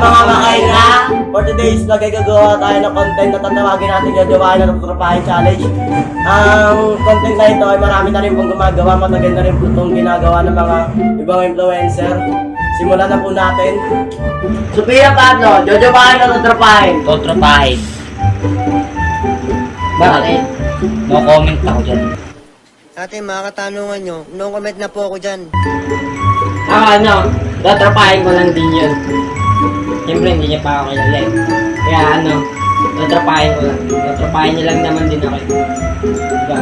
mga makaila, for today's vlog ay gagawa tayo ng content na tatawagin natin yung Jawain na Tutrapahin Challenge. Ang content na ito ay marami na rin pong gumagawa, matagal na rin po itong ginagawa ng mga ibang influencer. Simulan na po natin. Sophia Pablo, Jojowain na Tutrapahin. Totropahin. Bakit? No comment ako dyan. Ate, mga katanungan nyo, no comment na po ako dyan. Ako ano, totropahin ko lang din yun. Siyempre hindi niya pa ako kilala eh. Kaya ano, totropahin ko lang. Totropahin niya lang naman din ako eh. Diba?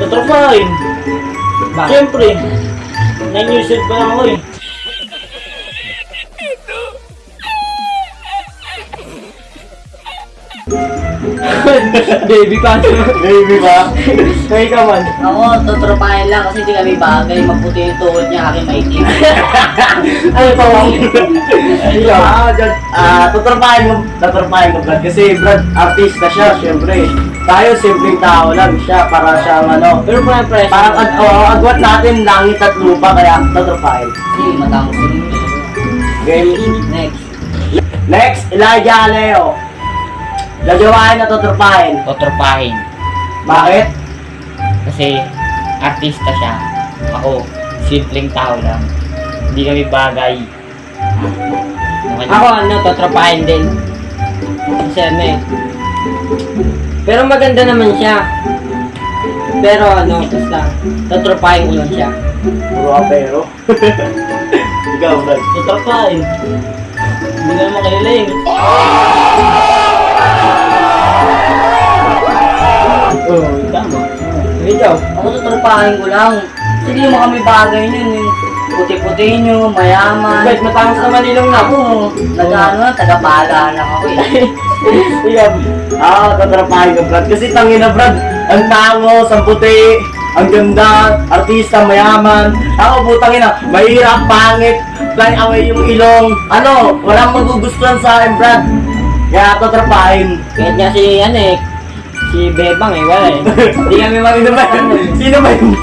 Tatrapahin. Bakit? Siyempre. 9 years old pa ako eh. Baby pa. Baby ba? Kaya ka man. Ako, tutropahin lang kasi hindi kami bagay. Maputi yung tuhod niya, aking maitim. Ano pa lang? Ah, dyan, ah, tutrapahin mo, tutrapahin mo, Brad. Kasi, Brad, artista siya, syempre. Tayo, simpleng tao lang siya, para siyang ano. Pero pa press. Parang, ad, oh, agwat natin langit at lupa, kaya tutrapahin. Kasi matangos yung Game. Next. Next, Elijah Aleo. Jajawain na tutrapahin. Totropahin. Bakit? Kasi artista siya. Ako, simpleng tao lang. Hindi kami bagay. Ako ano, totropahin din. Kasi ano eh. Pero maganda naman siya. Pero ano, basta, totropahin ko lang siya. Puro apero. Ikaw, Brad. Tatrapahin. Hindi na naman kilala eh. Ikaw? Ako tutropahin ko lang. Kasi hindi mo kami bagay nun. Yung puti-puti nyo, mayaman. Ba't matangos naman ilong na? Ako, nag-ano, taga-pala lang ako eh. Ikaw. Ah, tutrapahin ka, Brad. Kasi tangin na, Brad. Ang tangos, ang puti, ang ganda, artista, mayaman. Ako, putang ina, mahirap, pangit, fly away yung ilong. Ano, walang magugustuhan sa akin, Brad. Kaya tutrapahin. Kahit nga si, ano eh, si Bebang eh, wala eh. Hindi kami Sino ba, sino ba yung?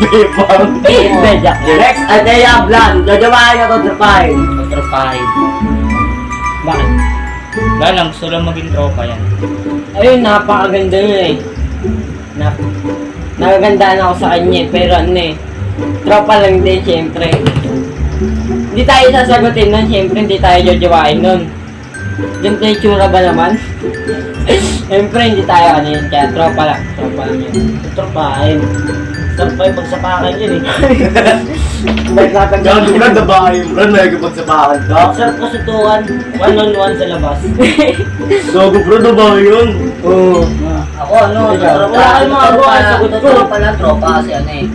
Hindi, Jack. Next, Adea Blan. Jajawain na tutrapahin. Totropahin. Bakit? Wala lang, gusto lang maging tropa yan. Ayun, napakaganda niya eh. Nap Nagagandaan ako sa kanya eh, pero ano eh. Tropa lang din, syempre. Hindi tayo sasagutin nun, syempre hindi tayo jojowain nun. Yung tsura ba naman? Syempre hindi tayo ano yun, kaya tropa lang. Tropa lang yun. Tatrapahin. Sarap pa yung pagsapakan yun eh. May tatanggal ko na dabahin, Brad. May kapagsapahan ka. Sarap tukan. One on one sa labas. Gago, bro, dabahin yun. Oo. Ako ano, tutropa. Wala kayong mga gawa, sagot ko. Lang, tropa kasi ano eh.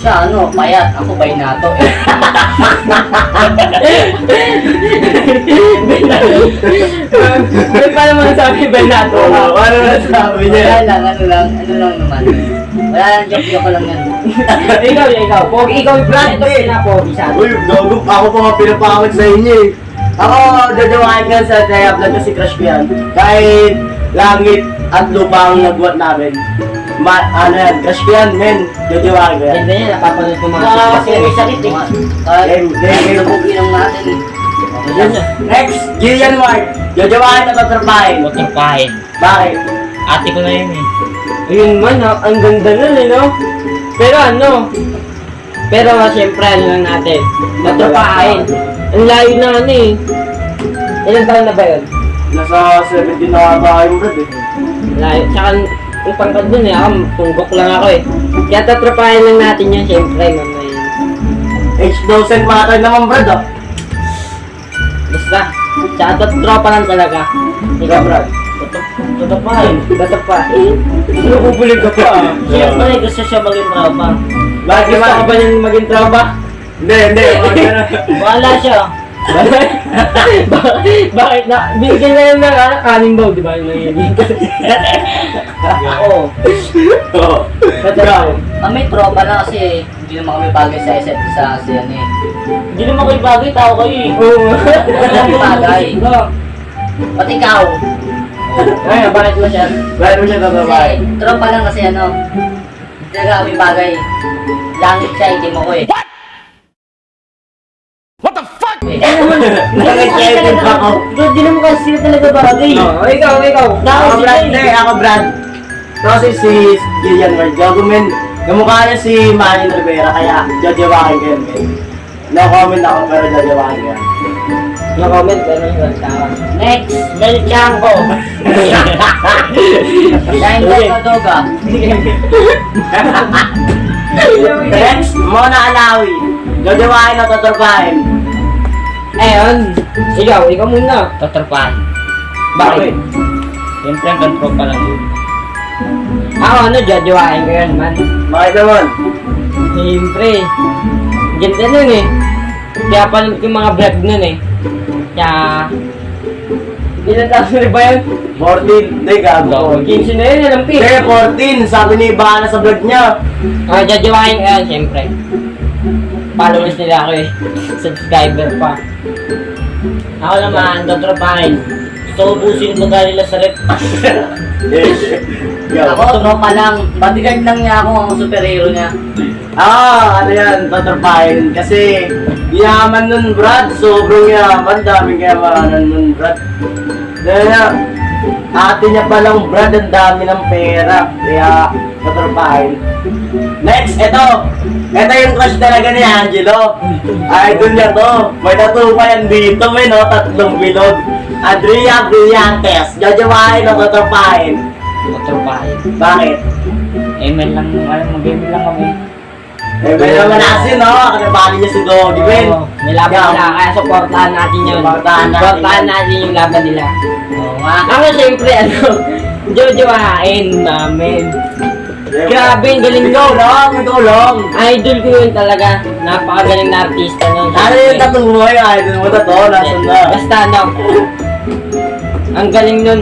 Siya ano, payat. Ako baynato eh. May pa naman sabi ba nato? Oo, ano na sabi Wala niya? lang, ano lang, ano lang naman. Wala lang, joke joke ko lang yan. ikaw, ikaw. Pogi, ikaw yung brand. Ito Hindi. pinapogi sa atin. Uy, gago, ako pa nga pinapakot sa inyo eh. Ako, jajawain ka sa Taya Vlog kasi crush ko yan. Kahit langit at lupa ang nagwat namin. Ma ano yan, crush ko yan, men. Jajawain ko yan. Ganda niya, napapanood ko mga Ah, kasi may sakit eh. Game. nabugi lang natin eh. Yun yun. Next, Gillian Ward. Jajawain na tatrapahin. Totropahin. Bakit? Ate ko na yun eh. Ayun man, ah, ang ganda nun eh, no? Pero ano, pero nga siyempre ano lang natin, natropahin. Ang layo na ano eh. Ilang taon na ba yun? Nasa 17 na ba yung brad eh. Layo. Tsaka yung pangkad dun eh, ako, tunggok lang ako eh. Kaya tatropahin lang natin yan siyempre, mamay. Age doesn't matter naman brad ah. Basta, tsaka tot- tropa lang talaga. Ikaw, bro. Tatrapahin. Tatropahin. Ano bubulig ka pa ah? Siyempre, gusto siya maging tropa. Bakit Gusto ka ba niyang maging tropa? Hindi, hindi. Wala siya. Bakit? Bakit na? Binigyan na yun ng ano, kaning bow, di ba? Yung nangyayari. Oo. Oo. Ikaw. Kami tropa lang kasi hindi naman kami bagay sa isa't isa kasi ano eh. Hindi naman kayo bagay, tao kayo eh. Oo. Hindi kami bagay. Oo. Pati ikaw. Ay, bakit mo siya? Bakit mo siya Kasi tatrapahin? tropa lang kasi ano. Hindi talaga kami bagay. Langit siya, hindi mo ko eh. What Nag-excited pa ako. Bro, di naman kasi sila talaga bagay. Oh, ikaw, ikaw. Ako Brad, hindi, ako Brad. Kasi si Gillian Ward, gago men. Kamukha niya si Manny Rivera, kaya jajawakin ko yun. No comment ako, pero jajawakin ko yan. No comment, pero yun, tama. Next, Mel Chanko. Dahil ka Kadoga. Next, Mona Alawi. Jajawakin na tatrapahin. Ayun, ikaw, ikaw muna. Tatrapahan. Bakit? Siyempre, ang tropa lang yun. Ako ano, jojowain ko yan, man. Bakit naman? Siyempre. Ganda nun eh. Kaya pala yung mga vlog nun eh. Kaya... Ilan taon na ba yun? 14. Hindi, gago. 15 na yun, alam ko Hindi, eh. 14. Sabi ni Ibana sa vlog niya. Ah, jojowain ko yan, siyempre. Followers nila ako eh. Subscriber pa. Ako naman, tatrapahin. Gusto ko ubusin ko dahil nila sa rep. Ako, tropa lang. Bodyguard lang niya ako, ang superhero niya. Ah, ano yan, tatrapahin. Kasi, yaman nun, Brad. Sobrang yaman. Daming yamanan nun, Brad. Dahil ate niya palang, Brad, ang dami ng pera. Kaya, tatrapahin. Next, eto. Eto yung crush talaga ni Angelo. Idol niya to. May tattoo pa yan dito, may no? Tatlong bilog. Adria Brillantes. Jajawain o tatrapahin. Tatrapahin. Bakit? Amen lang, ano, mag-game lang kami. Eh, may naman nasin, no? Kanabali niya si Doggy. Oo, may laban nila, kaya supportahan natin yun. Supportahan natin Supportahan natin yung laban nila. Oo nga. Ako siyempre, ano, jojowain namin. Grabe, ang galing ko. ikaw lang. Idol ko yun talaga. Napakagaling na artista nun. Ano yung tattoo mo yung idol mo to? Nasaan na? Basta ano, ang galing nun.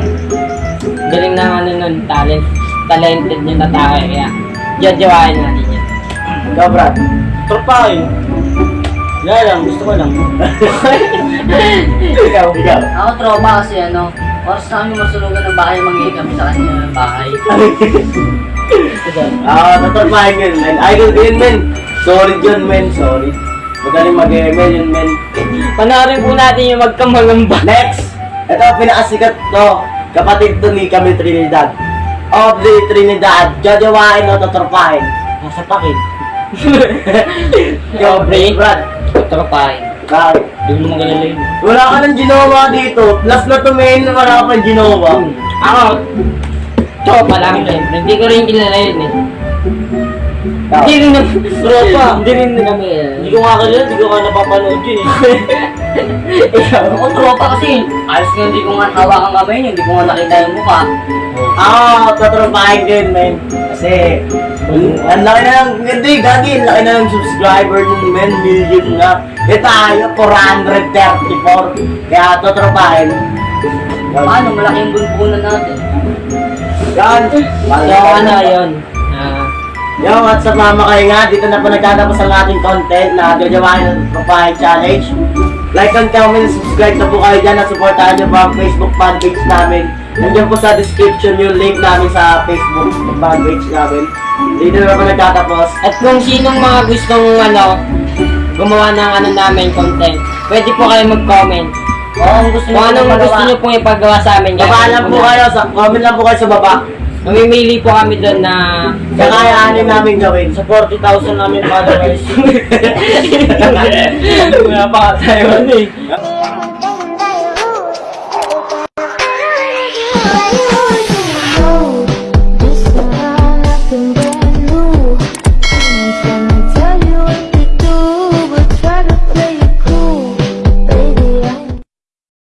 Galing na ano nun, talent. Talented yun na tao eh. Kaya, jojowain natin. Ikaw, Brad. Trapahin. Wala lang, gusto ko lang. Ikaw. Ikaw. Ako, tropa kasi ano, oras na kami masulugan ng bahay, mangingi kami sa kanila ng bahay. Ah, tatrapahin yun, men. Idol ko yun, men. Sorry yun, men. Sorry. Magaling mag-ML yun, men. Panoorin po natin yung magkamangamba. Next! Ito, pinakasikat to. Kapatid to ni Camille Trinidad. Of the Trinidad, jajawain o tatrapahin. Nasa pakin. Ikaw, Pre. Brad. Tatrapahin. Bakit? Hindi mo yun. Wala ka ng ginawa dito. Plus na tumayin na wala ka pang ginawa. Ako, tropa lang siyempre. Hindi ko rin kilala yun eh. Hindi rin na, tropa. Hindi rin na kami. eh. Hindi ko nga kalala, hindi ko nga napapanood yun eh. Ako, tropa kasi, ayos nga hindi ko nga hawakan kamay niya, hindi ko nga nakita yung mukha. Ah, tatrapahin ko yun, men. Kasi, ang laki na ng, hindi, gagi, ang laki na ng subscriber nun, men. Million na. Eh tayo, 434. Kaya tatrapahin. Paano, malaki yung bunbunan natin. Yan. So, ano yun? Ah, Yo, what's up mga kayo nga? Dito na po nagtatapos ang ating content na gajawain ng Papahay Challenge. Like and comment, subscribe na po kayo dyan at supportahan nyo po ang Facebook fanpage namin. Nandiyan po sa description yung link namin sa Facebook fanpage namin. Dito na po nagtatapos. At kung sinong mga gustong ano, gumawa ng ano namin content, pwede po kayo mag-comment. Oo, kung gusto Kung nyo anong magawa. gusto nyo pong ipagawa sa amin. Baba lang po kayo, sa, comment lang po kayo sa baba. Mamimili po kami doon na... Kakayaanin namin gawin. Sa 40,000 namin followers. Wala pa tayo ano eh.